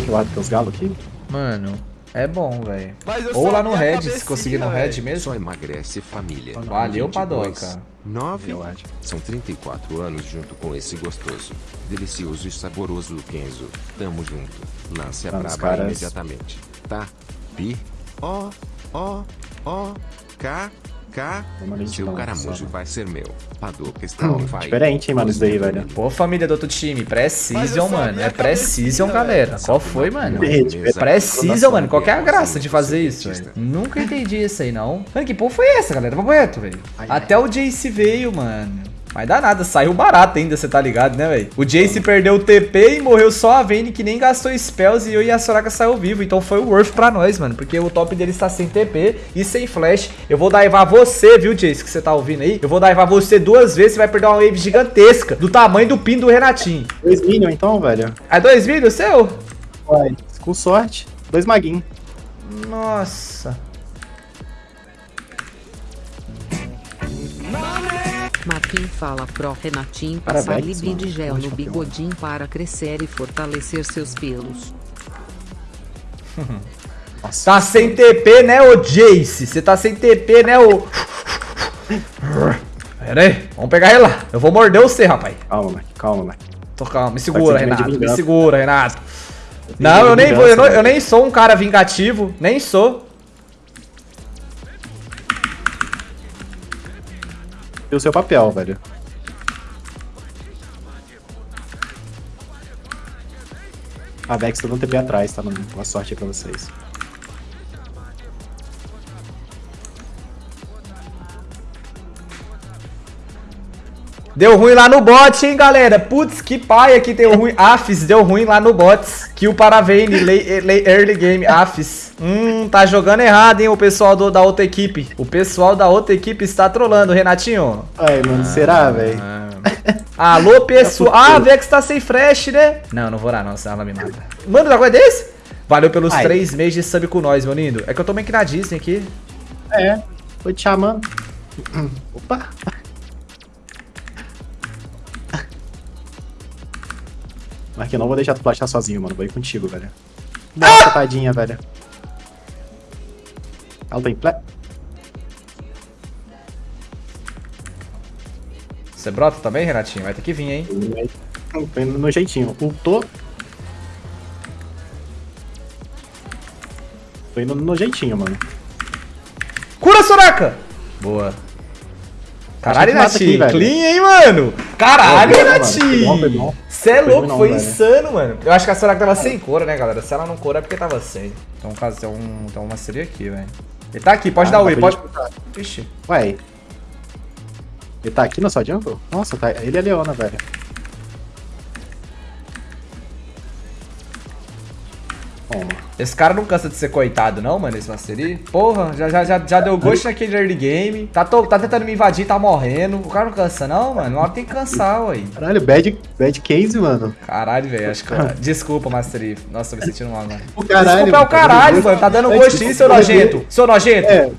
que eu acho os galos aqui? Mano, é bom, velho. Ou lá no Red, se conseguir no. Red mesmo. Só emagrece família. Valeu, 22, Padoca. 9 Eu acho. são 34 anos junto com esse gostoso, delicioso e saboroso Kenzo. Tamo junto. Lance a Tá, braba caras- imediatamente. Tá? Pi. Ó, ó, ó. K. Vamos ali, Seu caramujo vai ser meu. Padoca está on fire. Diferente, hein, mano, isso daí, velho. Pô, família do outro time, Precision, mano. É Precision, galera. Qual foi, mano? Precision, mano. Qual que é a graça de fazer isso, velho? Nunca entendi isso aí, não. Mano, que porra foi essa, galera? Papo reto, velho. Até o Jace veio, mano. Mas dá nada, saiu barato ainda, você tá ligado, né, velho? O Jace perdeu o TP e morreu só a Vayne, que nem gastou spells, e eu e a Soraka saiu vivo. Então foi o worth pra nós, mano. Porque o top dele está sem TP e sem flash. Eu vou daivar você, viu, Jace, que você tá ouvindo aí? Eu vou daivar você duas vezes, você vai perder uma wave gigantesca, do tamanho do pin do Renatinho. Dois Minion, então, velho. É dois vídeos seu? Vai. Com sorte. Dois maguinhos. Nossa. Marquinhos fala pro Renatinho passar Parabéns, libi de gel no bigodinho para crescer e fortalecer seus pelos. Nossa. Tá sem TP, né, ô Jace? Você tá sem TP, né, ô... Pera aí, vamos pegar ele lá. Eu vou morder você, rapaz. Calma, Mike. Calma, Mike. Tô calma, me segura, Renato. Me segura, Renato. Não, eu nem vou, eu, não- vingança, eu nem sou um cara vingativo. Nem sou. O seu papel, velho. A Vex tá dando TP atrás, tá? Boa sorte aí pra vocês. Deu ruim lá no bot, hein, galera. Putz, que paia que deu ruim. Afis, deu ruim lá no bots. Kill para Vayne, late- late- early game, Afis. Hum, tá jogando errado, hein, o pessoal do- da outra equipe. O pessoal da outra equipe está trolando, Renatinho. Ai, mano, será, velho? Alô, pessoal. Ah, a Vex tá sem fresh, né? Não, não vou lá, não, senão ela me mata. Manda um negócio desse? Valeu pelos Ai. três meses de sub com nós, meu lindo. É que eu tô meio que na Disney aqui. É. Foi te chamando. Opa. Marquinhos, não vou deixar tu flashar sozinho, mano. Vou ir contigo, velho. Nossa, tadinha, velho. Ela tem ple... Você brota também, Renatinho? Vai ter que vir, hein? Foi no jeitinho. Ultou. Foi no, no jeitinho, mano. Cura, Soraka! Boa. Caralho, que velho. Clean, hein, mano? Caralho, Foi Você é louco, não, foi velho. insano, mano. Eu acho que a Soraka tava sem cura, né, galera? Se ela não cura é porque tava sem. Então, caso tem um, tem uma seria aqui, velho. Ele tá aqui, pode Ah, dar pra pode. Ixi. Ué. Ele tá aqui na sua jungle? Nossa, tá... ele é Leona, velho. Toma. Esse cara não cansa de ser coitado, não, mano, esse Mastery. Porra, já, já, já, já deu gosto naquele early game. Tá, to- tá tentando me invadir, tá morrendo. O cara não cansa, não, mano. Uma hora tem que cansar, ué. Caralho, bad, bad case, mano. Caralho, velho. Acho que. Desculpa, Mastery. Nossa, tô me sentindo mal, mano. O caralho, Desculpa é o tá caralho, mano. Tá dando gosto. gostinho, seu nojento. Seu nojento. É.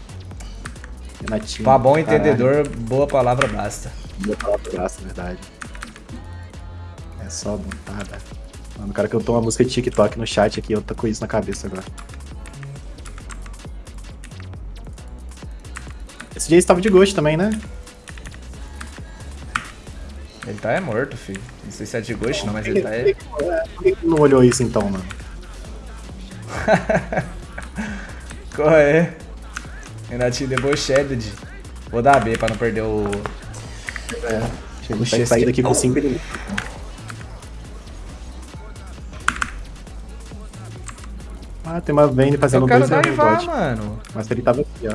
Renatinho. Pra bom caralho. entendedor, boa palavra basta. Boa palavra, graça, verdade. É só montada. Mano, o cara tô uma música de TikTok no chat aqui, eu tô com isso na cabeça agora. Esse dia estava de gosto também, né? Ele tá é morto, filho. Não sei se é de ghost, não, mas ele tá é. Por que não olhou isso então, mano? Qual é? Renatinho debochado. Vou dar B pra não perder o. É. Chega Puxa, vai esse sair aqui- daqui com 5 minutos. Ah, tem uma Vayne fazendo Eu quero dois no daivar, bot. mano. Mas ele tava aqui, ó.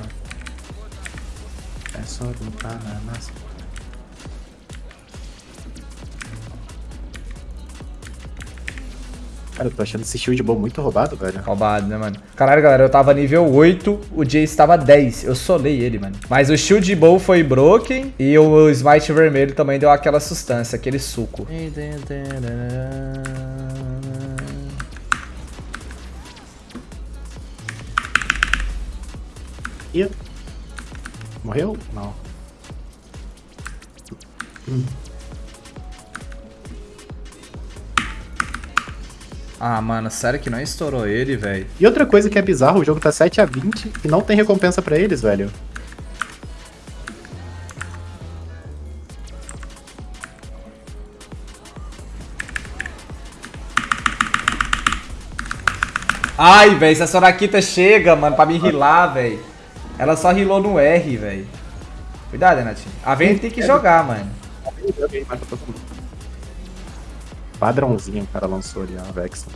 É só botar na massa. Cara, eu tô achando esse shield bom muito roubado, velho. Roubado, né, mano? Caralho, galera, eu tava nível 8, o Jace tava 10. Eu solei ele, mano. Mas o Shield Bow foi broken e o Smite vermelho também deu aquela sustância, aquele suco. Ih. Morreu? Não. Ah, mano, sério que não estourou ele, velho? E outra coisa que é bizarro, o jogo tá 7 a 20 e não tem recompensa pra eles, velho. Ai, velho, se a Sorakita chega, mano, pra me rilar, velho. Ela só rilou no R, velho. Cuidado, Renatinho. A Vayne tem que jogar, mano. Padrãozinho o cara lançou ali, a Vex.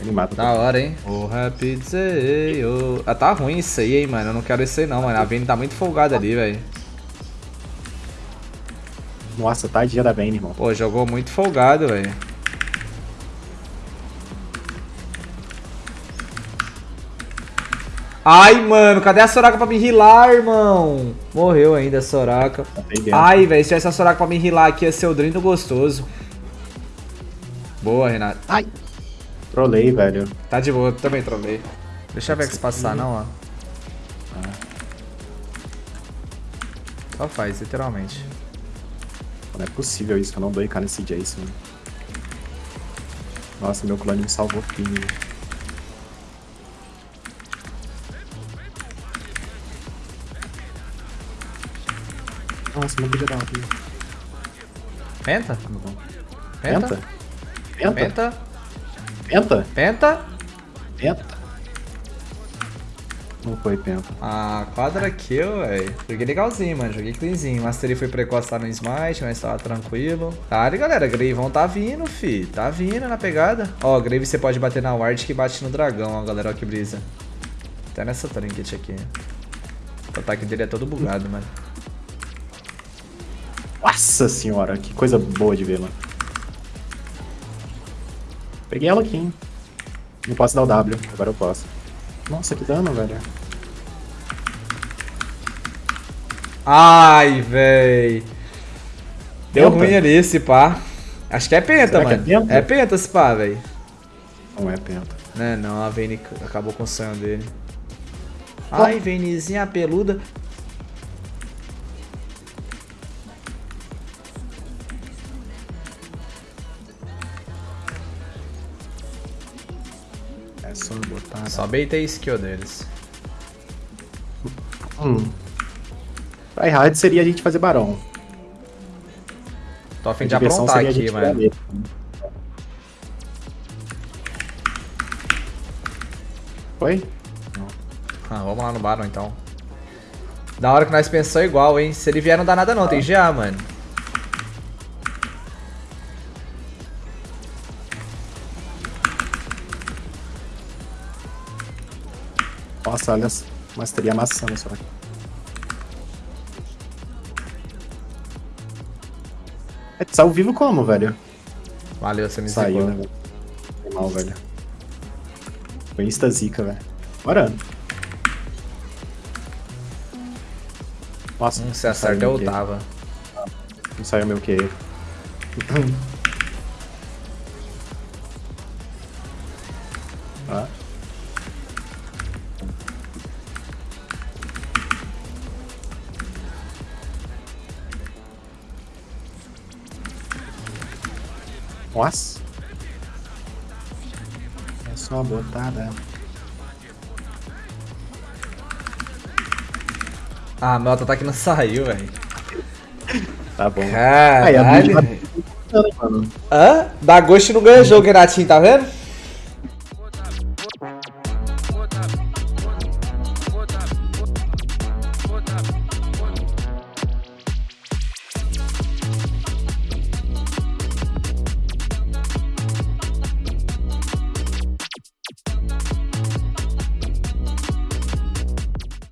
Ele mata Da hora, hein? O Rapid Zeio. Ah, tá ruim isso aí, hein, mano. Eu não quero isso aí não, mano. A Vayne tá muito folgada ali, velho. Nossa, tadinha da Vayne, irmão. Pô, jogou muito folgado, velho. Ai, mano, cadê a Soraka pra me rilar, irmão? Morreu ainda a Soraka. Tá. Ai, velho, se tivesse a Soraka pra me rilar aqui, ia ser o Drindo gostoso. Boa, Renato. Ai! Trolei, velho. Tá de boa, também trolei. Deixa a Vex passar, não, ó. Só faz, literalmente. Não é possível isso, que eu não dou IK nesse Jason. Nossa, meu clone me salvou fino. Nossa, não podia dar uma aqui. Penta? Penta? Penta? Penta? Penta? Penta? Penta? Penta? Não foi penta. Ah, quadra kill, velho. Joguei legalzinho, mano. Joguei cleanzinho. Mastery foi precoce lá no Smite, mas tava tranquilo. Tá, e galera, Greivão tá vindo, fi. Tá vindo na pegada. Ó, Grave você pode bater na ward que bate no dragão, ó, galera. Ó que brisa. Até nessa trinket aqui. O ataque dele é todo bugado, mano. Nossa senhora, que coisa boa de ver, mano. Peguei ela aqui, hein. Não posso dar o W, agora eu posso. Nossa, que dano, velho. Ai, véi. Deu Penta? ruim ali esse pá. Acho que é penta, Será é mano. penta? É penta esse pá, véi. Não é penta. Né, não, a Vayne acabou com o sonho dele. Ai, Vaynezinha peluda. Só baitei skill deles. Hum. Pra errado seria a gente fazer barão. Tô a fim A de aprontar aqui, mano. ele. Foi? Ah, vamos lá no Baron então. Da hora que nós pensamos igual, hein? Se ele vier não dá nada não, tem GA, mano. Nossa, olha, mas teria amassando só. É, saiu vivo como, velho? Valeu, você me Saiu, zicou. né, velho? Foi mal, velho. Foi insta zica, velho. Bora. Nossa, Hum, não se acerta eu tava. Não saiu meu Q. Nossa. É só botada. Ah, meu auto-ataque não saiu, velho. Tá bom. Aí, a Caralho. tá mano. Hã? Da Ghost não ganha jogo, Renatinho, tá vendo?